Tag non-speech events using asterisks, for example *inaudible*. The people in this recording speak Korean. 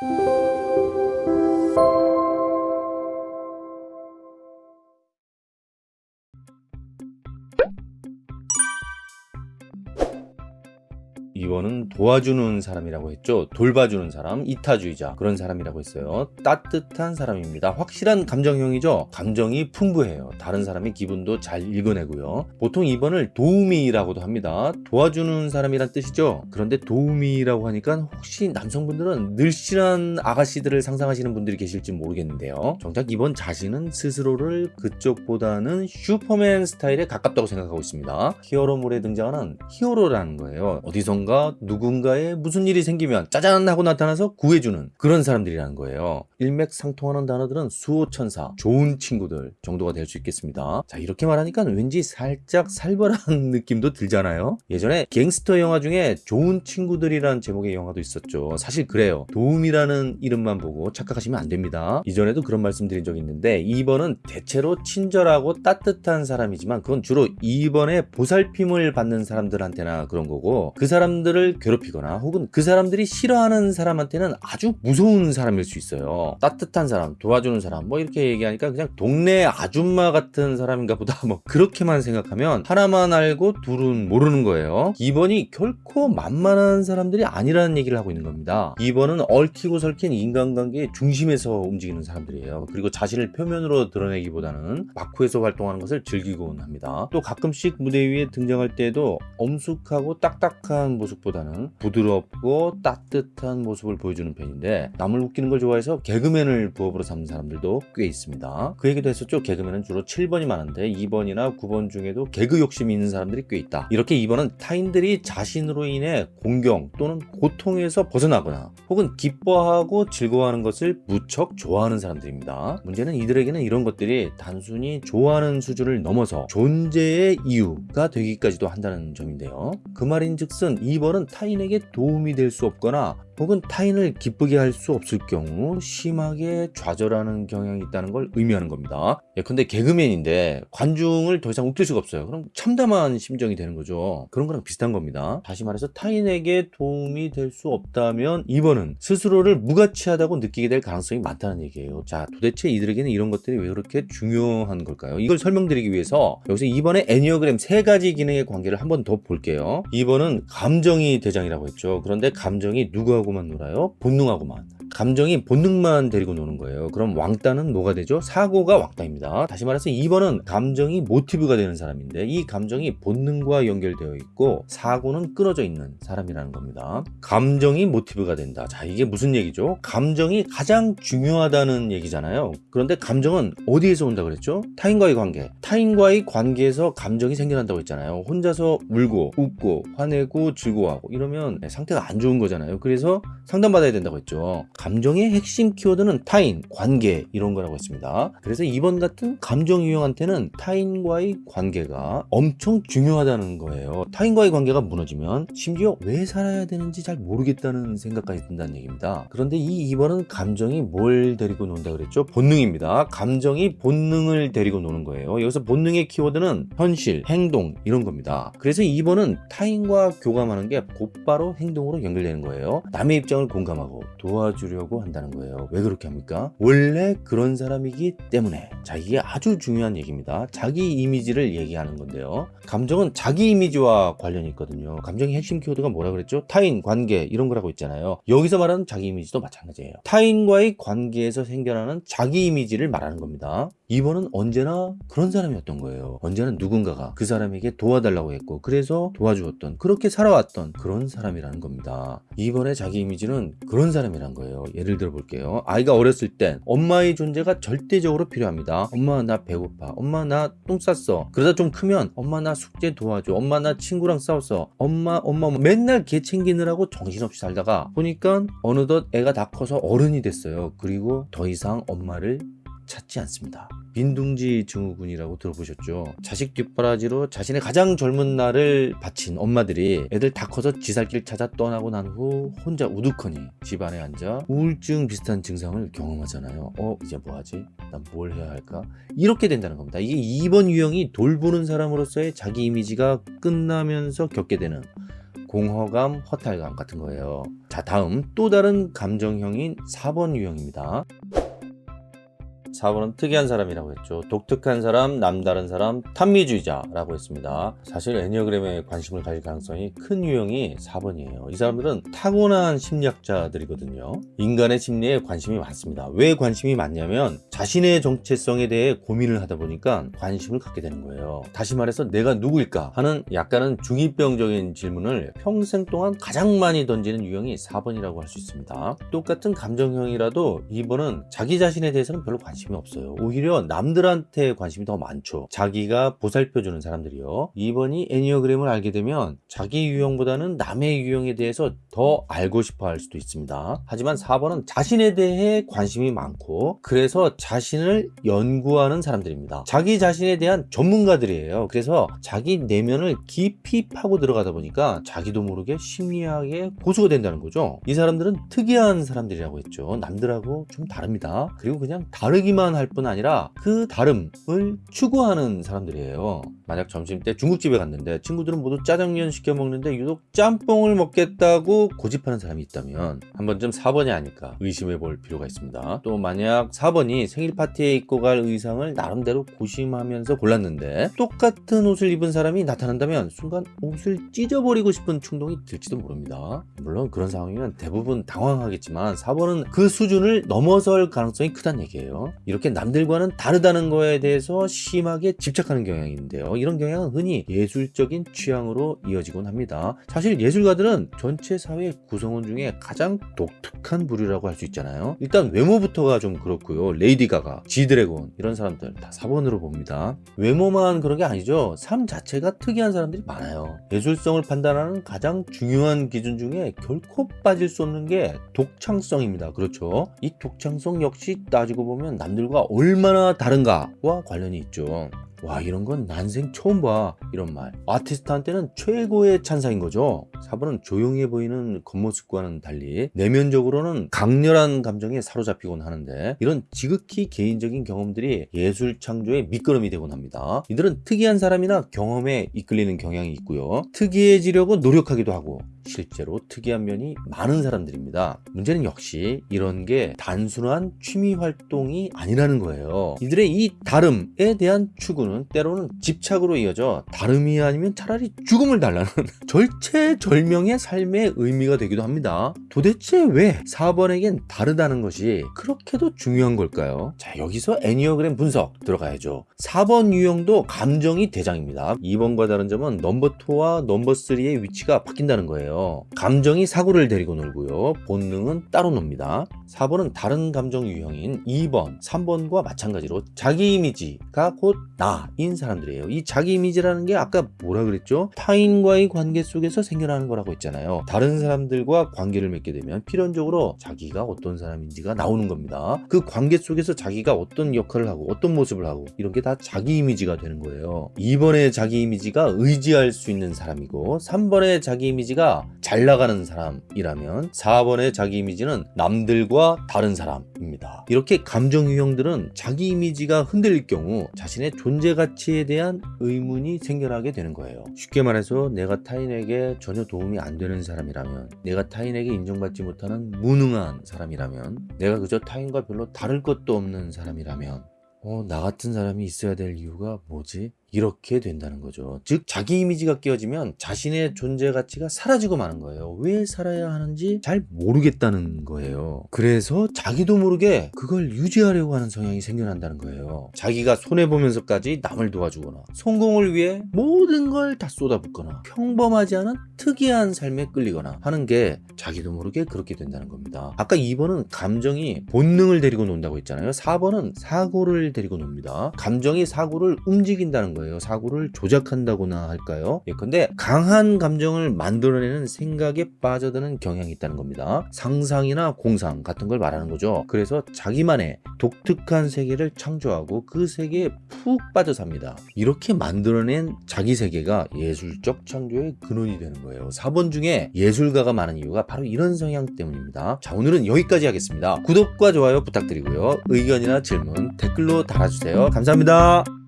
Thank you. 2번은 도와주는 사람이라고 했죠. 돌봐주는 사람, 이타주의자 그런 사람이라고 했어요. 따뜻한 사람입니다. 확실한 감정형이죠. 감정이 풍부해요. 다른 사람의 기분도 잘 읽어내고요. 보통 2번을 도우미라고도 합니다. 도와주는 사람이란 뜻이죠. 그런데 도우미라고 하니까 혹시 남성분들은 늘씬한 아가씨들을 상상하시는 분들이 계실지 모르겠는데요. 정작 2번 자신은 스스로를 그쪽보다는 슈퍼맨 스타일에 가깝다고 생각하고 있습니다. 히어로물에 등장하는 히어로라는 거예요. 어디선가 누군가에 무슨 일이 생기면 짜잔 하고 나타나서 구해주는 그런 사람들이라는 거예요. 일맥상통하는 단어들은 수호천사, 좋은 친구들 정도가 될 수 있겠습니다. 자 이렇게 말하니까 왠지 살짝 살벌한 *laughs* 느낌도 들잖아요. 예전에 갱스터 영화 중에 좋은 친구들이라는 제목의 영화도 있었죠. 사실 그래요. 도움이라는 이름만 보고 착각하시면 안 됩니다. 이전에도 그런 말씀 드린 적이 있는데 2번은 대체로 친절하고 따뜻한 사람이지만 그건 주로 2번의 보살핌을 받는 사람들한테나 그런 거고 그 사람 들을 괴롭히거나 혹은 그 사람들이 싫어하는 사람한테는 아주 무서운 사람일 수 있어요. 따뜻한 사람, 도와주는 사람 뭐 이렇게 얘기하니까 그냥 동네 아줌마 같은 사람인가 보다 *laughs* 뭐 그렇게만 생각하면 하나만 알고 둘은 모르는 거예요. 2번이 결코 만만한 사람들이 아니라는 얘기를 하고 있는 겁니다. 2번은 얽히고 설킨 인간관계의 중심에서 움직이는 사람들이에요. 그리고 자신을 표면으로 드러내기보다는 마쿠에서 활동하는 것을 즐기곤 합니다. 또 가끔씩 무대 위에 등장할 때도 엄숙하고 딱딱한 모습 보다는 부드럽고 따뜻한 모습을 보여주는 편인데 남을 웃기는 걸 좋아해서 개그맨을 부업으로 삼는 사람들도 꽤 있습니다. 그 얘기도 했었죠. 개그맨은 주로 7번이 많은데 2번이나 9번 중에도 개그 욕심이 있는 사람들이 꽤 있다. 이렇게 2번은 타인들이 자신으로 인해 공경 또는 고통에서 벗어나거나 혹은 기뻐하고 즐거워하는 것을 무척 좋아하는 사람들입니다. 문제는 이들에게는 이런 것들이 단순히 좋아하는 수준을 넘어서 존재의 이유가 되기까지도 한다는 점인데요. 그 말인즉슨 2번 은 타인에게 도움이 될 수 없거나 혹은 타인을 기쁘게 할 수 없을 경우 심하게 좌절하는 경향이 있다는 걸 의미하는 겁니다. 예컨대 개그맨인데 관중을 더 이상 웃길 수가 없어요. 그럼 참담한 심정이 되는 거죠. 그런 거랑 비슷한 겁니다. 다시 말해서 타인에게 도움이 될 수 없다면 2번은 스스로를 무가치하다고 느끼게 될 가능성이 많다는 얘기예요. 자 도대체 이들에게는 이런 것들이 왜 그렇게 중요한 걸까요? 이걸 설명드리기 위해서 여기서 2번의 애니어그램 세 가지 기능의 관계를 한 번 더 볼게요. 2번은 감정 이 대장이라고 했죠. 그런데 감정이 누구하고 하고만 놀아요? 본능하고만. 감정이 본능만 데리고 노는 거예요. 그럼 왕따는 뭐가 되죠? 사고가 왕따입니다. 다시 말해서 2번은 감정이 모티브가 되는 사람인데 이 감정이 본능과 연결되어 있고 사고는 끊어져 있는 사람이라는 겁니다. 감정이 모티브가 된다. 자 이게 무슨 얘기죠? 감정이 가장 중요하다는 얘기잖아요. 그런데 감정은 어디에서 온다 그랬죠? 타인과의 관계. 타인과의 관계에서 감정이 생겨난다고 했잖아요. 혼자서 울고 웃고 화내고 즐거워하고 이러면 상태가 안 좋은 거잖아요. 그래서 상담받아야 된다고 했죠. 감정의 핵심 키워드는 타인, 관계 이런 거라고 했습니다. 그래서 이번 같은 감정 유형한테는 타인과의 관계가 엄청 중요하다는 거예요. 타인과의 관계가 무너지면 심지어 왜 살아야 되는지 잘 모르겠다는 생각까지 든다는 얘기입니다. 그런데 이 2번은 감정이 뭘 데리고 논다 그랬죠? 본능입니다. 감정이 본능을 데리고 노는 거예요. 여기서 본능의 키워드는 현실, 행동 이런 겁니다. 그래서 2번은 타인과 교감하는 게 곧바로 행동으로 연결되는 거예요. 남의 입장을 공감하고 도와주려고 한다는 거예요. 왜 그렇게 합니까? 원래 그런 사람이기 때문에 자 이게 아주 중요한 얘기입니다. 자기 이미지를 얘기하는 건데요. 감정은 자기 이미지와 관련이 있거든요. 감정의 핵심 키워드가 뭐라 그랬죠? 타인, 관계 이런 거라고 있잖아요. 여기서 말하는 자기 이미지도 마찬가지예요. 타인과의 관계에서 생겨나는 자기 이미지를 말하는 겁니다. 2번은 언제나 그런 사람이었던 거예요. 언제나 누군가가 그 사람에게 도와달라고 했고 그래서 도와주었던 그렇게 살아왔던 그런 사람이라는 겁니다. 2번의 자기 이미지는 그런 사람 이란 거예요. 예를 들어 볼게요. 아이가 어렸을 땐 엄마의 존재가 절대적으로 필요합니다. 엄마 나 배고파. 엄마 나 똥 쌌어. 그러다 좀 크면 엄마 나 숙제 도와줘. 엄마 나 친구랑 싸웠어. 엄마 엄마 뭐 맨날 개 챙기느라고 정신없이 살다가 보니까 어느덧 애가 다 커서 어른이 됐어요. 그리고 더 이상 엄마를 찾지 않습니다. 빈둥지 증후군이라고 들어보셨죠? 자식 뒷바라지로 자신의 가장 젊은 날을 바친 엄마들이 애들 다 커서 지살길 찾아 떠나고 난 후 혼자 우두커니 집안에 앉아 우울증 비슷한 증상을 경험하잖아요. 어 이제 뭐하지? 난 뭘 해야 할까? 이렇게 된다는 겁니다. 이게 2번 유형이 돌보는 사람으로서의 자기 이미지가 끝나면서 겪게 되는 공허감, 허탈감 같은 거예요. 자, 다음 또 다른 감정형인 4번 유형입니다. 4번은 특이한 사람이라고 했죠. 독특한 사람, 남다른 사람, 탐미주의자라고 했습니다. 사실 애니어그램에 관심을 가질 가능성이 큰 유형이 4번이에요. 이 사람들은 타고난 심리학자들이거든요. 인간의 심리에 관심이 많습니다. 왜 관심이 많냐면 자신의 정체성에 대해 고민을 하다 보니까 관심을 갖게 되는 거예요. 다시 말해서 내가 누구일까 하는 약간은 중이병적인 질문을 평생 동안 가장 많이 던지는 유형이 4번이라고 할 수 있습니다. 똑같은 감정형이라도 2번은 자기 자신에 대해서는 별로 관심이 없어요. 오히려 남들한테 관심이 더 많죠. 자기가 보살펴주는 사람들이요. 2번이 애니어그램을 알게 되면 자기 유형보다는 남의 유형에 대해서 더 알고 싶어 할 수도 있습니다. 하지만 4번은 자신에 대해 관심이 많고 그래서 자신을 연구하는 사람들입니다. 자기 자신에 대한 전문가들이에요. 그래서 자기 내면을 깊이 파고 들어가다 보니까 자기도 모르게 심리학의 고수가 된다는 거죠. 이 사람들은 특이한 사람들이라고 했죠. 남들하고 좀 다릅니다. 그리고 그냥 다르기 만 할 뿐 아니라 그 다름을 추구하는 사람들이에요. 만약 점심때 중국집에 갔는데 친구들은 모두 짜장면 시켜 먹는데 유독 짬뽕을 먹겠다고 고집하는 사람이 있다면 한 번쯤 4번이 아닐까 의심해 볼 필요가 있습니다. 또 만약 4번이 생일 파티에 입고 갈 의상을 나름대로 고심하면서 골랐는데 똑같은 옷을 입은 사람이 나타난다면 순간 옷을 찢어버리고 싶은 충동이 들지도 모릅니다. 물론 그런 상황이면 대부분 당황하겠지만 4번은 그 수준을 넘어설 가능성이 크다는 얘기예요. 이렇게 남들과는 다르다는 거에 대해서 심하게 집착하는 경향이 있는데요. 이런 경향은 흔히 예술적인 취향으로 이어지곤 합니다. 사실 예술가들은 전체 사회 구성원 중에 가장 독특한 부류라고 할 수 있잖아요. 일단 외모부터가 좀 그렇고요. 레이디 가가, 지드래곤 이런 사람들 다 4번으로 봅니다. 외모만 그런 게 아니죠. 삶 자체가 특이한 사람들이 많아요. 예술성을 판단하는 가장 중요한 기준 중에 결코 빠질 수 없는 게 독창성입니다. 그렇죠. 이 독창성 역시 따지고 보면 남 들과 얼마나 다른가와 관련이 있죠. 와 이런 건 난생 처음 봐 이런 말 아티스트한테는 최고의 찬사인 거죠 4번은 조용해 보이는 겉모습과는 달리 내면적으로는 강렬한 감정에 사로잡히곤 하는데 이런 지극히 개인적인 경험들이 예술 창조의 밑거름이 되곤 합니다 이들은 특이한 사람이나 경험에 이끌리는 경향이 있고요 특이해지려고 노력하기도 하고 실제로 특이한 면이 많은 사람들입니다. 문제는 역시 이런 게 단순한 취미 활동이 아니라는 거예요. 이들의 이 다름에 대한 추구 는 때로는 집착으로 이어져 다름이 아니면 차라리 죽음을 달라는 *laughs* 절체절명의 삶의 의미가 되기도 합니다. 도대체 왜 4번에겐 다르다는 것이 그렇게도 중요한 걸까요? 자 여기서 애니어그램 분석 들어가야죠. 4번 유형도 감정이 대장입니다. 2번과 다른 점은 넘버 2와 넘버 3의 위치가 바뀐다는. 거예요. 감정이 사고를 데리고 놀고요. 본능은 따로 놉니다. 4번은 다른 감정 유형인 2번, 3번과 마찬가지로 자기 이미지가 곧 나인 사람들이에요. 이 자기 이미지라는 게 아까 뭐라 그랬죠? 타인과의 관계 속에서 생겨나는 거라고 했잖아요. 다른 사람들과 관계를 맺게 되면 필연적으로 자기가 어떤 사람인지가 나오는 겁니다. 그 관계 속에서 자기가 어떤 역할을 하고 어떤 모습을 하고 이런 게 다 자기 이미지가 되는 거예요. 2번의 자기 이미지가 의지할 수 있는 사람이고 3번의 자기 이미지가 잘 나가는 사람이라면 4번의 자기 이미지는 남들과 다른 사람입니다. 이렇게 감정 유형들은 자기 이미지가 흔들릴 경우 자신의 존재 가치에 대한 의문이 생겨나게 되는 거예요. 쉽게 말해서 내가 타인에게 전혀 도움이 안 되는 사람이라면 내가 타인에게 인정받지 못하는 무능한 사람이라면 내가 그저 타인과 별로 다를 것도 없는 사람이라면 어, 나 같은 사람이 있어야 될 이유가 뭐지? 이렇게 된다는 거죠. 즉 자기 이미지가 깨어지면 자신의 존재 가치가 사라지고 마는 거예요. 왜 살아야 하는지 잘 모르겠다는 거예요. 그래서 자기도 모르게 그걸 유지하려고 하는 성향이 생겨난다는 거예요. 자기가 손해 보면서까지 남을 도와주거나 성공을 위해 모든 걸 다 쏟아붓거나 평범하지 않은 특이한 삶에 끌리거나 하는 게 자기도 모르게 그렇게 된다는 겁니다. 아까 2번은 감정이 본능을 데리고 논다고 했잖아요. 4번은 사고를 데리고 놉니다. 감정이 사고를 움직인다는 거예요. 거예요. 사고를 조작한다고나 할까요? 예컨대 강한 감정을 만들어내는 생각에 빠져드는 경향이 있다는 겁니다. 상상이나 공상 같은 걸 말하는 거죠. 그래서 자기만의 독특한 세계를 창조하고 그 세계에 푹 빠져 삽니다. 이렇게 만들어낸 자기 세계가 예술적 창조의 근원이 되는 거예요. 4번 중에 예술가가 많은 이유가 바로 이런 성향 때문입니다. 자 오늘은 여기까지 하겠습니다. 구독과 좋아요 부탁드리고요. 의견이나 질문 댓글로 달아주세요. 감사합니다.